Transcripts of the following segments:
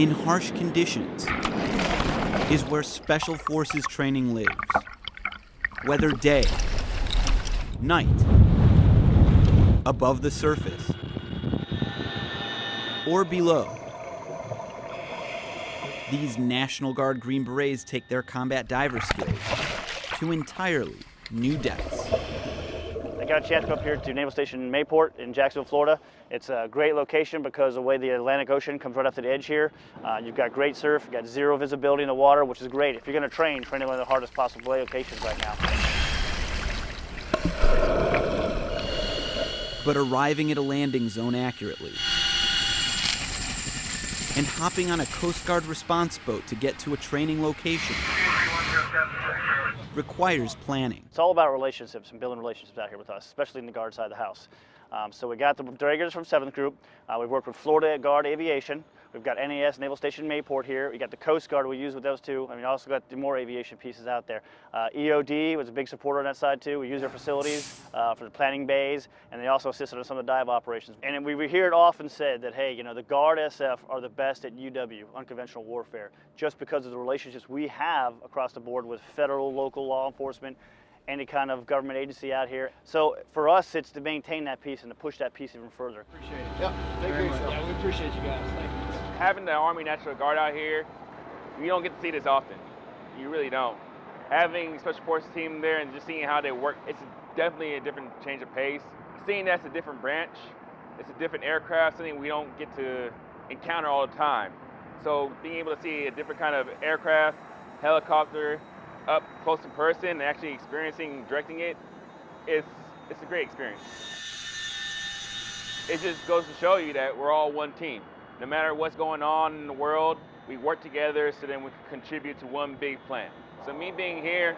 In harsh conditions is where Special Forces training lives. Whether day, night, above the surface, or below. These National Guard Green Berets take their combat diver skills to entirely new depths. Got a chance to go up here to Naval Station Mayport in Jacksonville, Florida. It's a great location because the way the Atlantic Ocean comes right up to the edge here. Uh, you've got great surf, you've got zero visibility in the water, which is great. If you're going to train, train at one of the hardest possible locations right now. But arriving at a landing zone accurately and hopping on a Coast Guard response boat to get to a training location requires planning. It's all about relationships and building relationships out here with us, especially in the guard side of the house. Um, so we got the Dragers from 7th Group. Uh, we've worked with Florida Guard Aviation. We've got NAS, Naval Station Mayport here. We got the Coast Guard we use with those two. I mean, also got the more aviation pieces out there. Uh, EOD was a big supporter on that side too. We use their facilities uh, for the planning bays, and they also assisted on some of the dive operations. And we, we hear it often said that, hey, you know, the Guard SF are the best at UW, unconventional warfare, just because of the relationships we have across the board with federal, local law enforcement, any kind of government agency out here. So for us, it's to maintain that piece and to push that piece even further. Appreciate it. Yep. Thank you. Yeah, we appreciate you guys. Thank you. Having the Army National Guard out here, you don't get to see this often. You really don't. Having Special Forces team there and just seeing how they work, it's definitely a different change of pace. Seeing that's a different branch, it's a different aircraft, something we don't get to encounter all the time. So being able to see a different kind of aircraft, helicopter, up close in person and actually experiencing directing it, it's, it's a great experience. It just goes to show you that we're all one team. No matter what's going on in the world, we work together so then we can contribute to one big plan. So me being here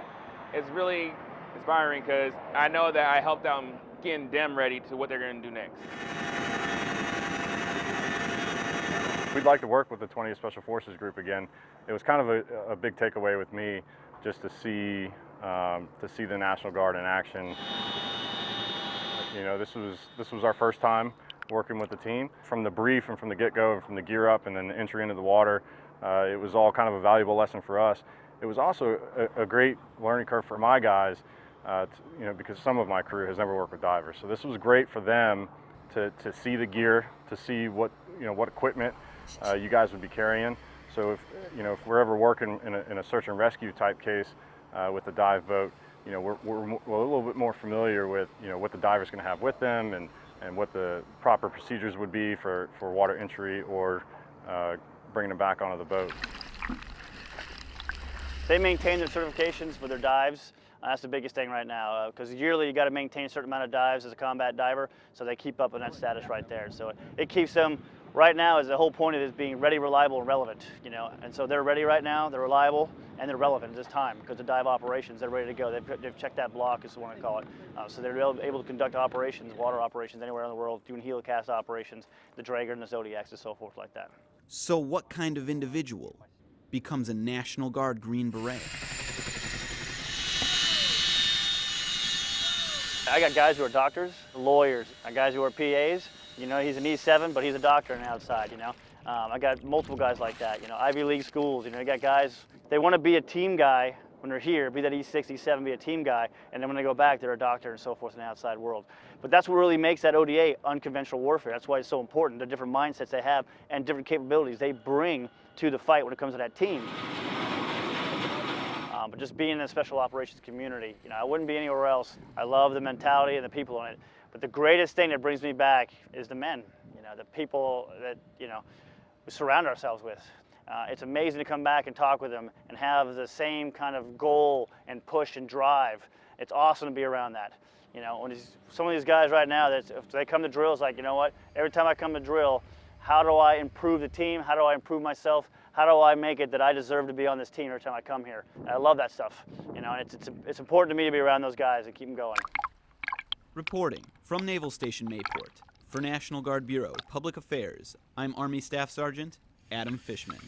is really inspiring because I know that I helped out getting them ready to what they're going to do next. We'd like to work with the 20th Special Forces Group again. It was kind of a, a big takeaway with me just to see um, to see the National Guard in action. You know, this was this was our first time working with the team. From the brief and from the get-go and from the gear up and then the entry into the water, uh, it was all kind of a valuable lesson for us. It was also a, a great learning curve for my guys, uh, to, you know, because some of my crew has never worked with divers. So this was great for them to, to see the gear, to see what, you know, what equipment uh, you guys would be carrying. So if, you know, if we're ever working in a, in a search and rescue type case uh, with a dive boat, you know, we're, we're, we're, a little bit more familiar with, you know, what the diver's going to have with them and, and what the proper procedures would be for, for water entry or uh, bringing them back onto the boat. They maintain their certifications for their dives. Uh, that's the biggest thing right now because uh, yearly you got to maintain a certain amount of dives as a combat diver, so they keep up on that status right there. So it, it keeps them right now is the whole point of it is being ready, reliable, and relevant, you know. And so they're ready right now, they're reliable, and they're relevant at this time because the dive operations, they're ready to go. They've, they've checked that block, is what I call it. Uh, so they're able to conduct operations, water operations anywhere in the world, doing helicast operations, the Drager and the Zodiacs and so forth like that. So what kind of individual becomes a National Guard Green Beret? I got guys who are doctors, lawyers, I got guys who are PAs, you know, he's an E7, but he's a doctor on the outside, you know. Um, I got multiple guys like that, you know, Ivy League schools, you know, I got guys, they want to be a team guy when they're here, be that E6, E7, be a team guy, and then when they go back, they're a doctor and so forth in the outside world. But that's what really makes that ODA unconventional warfare. That's why it's so important, the different mindsets they have and different capabilities they bring to the fight when it comes to that team. Um, but just being in the special operations community, you know, I wouldn't be anywhere else. I love the mentality and the people in it. But the greatest thing that brings me back is the men, you know, the people that, you know, surround ourselves with. Uh, it's amazing to come back and talk with them and have the same kind of goal and push and drive. It's awesome to be around that. You know, when some of these guys right now, that if they come to drill, it's like, you know what, every time I come to drill, how do I improve the team? How do I improve myself? How do I make it that I deserve to be on this team every time I come here? And I love that stuff. You know, it's, it's, it's important to me to be around those guys and keep them going. Reporting from Naval Station Mayport for National Guard Bureau Public Affairs, I'm Army Staff Sergeant Adam Fishman.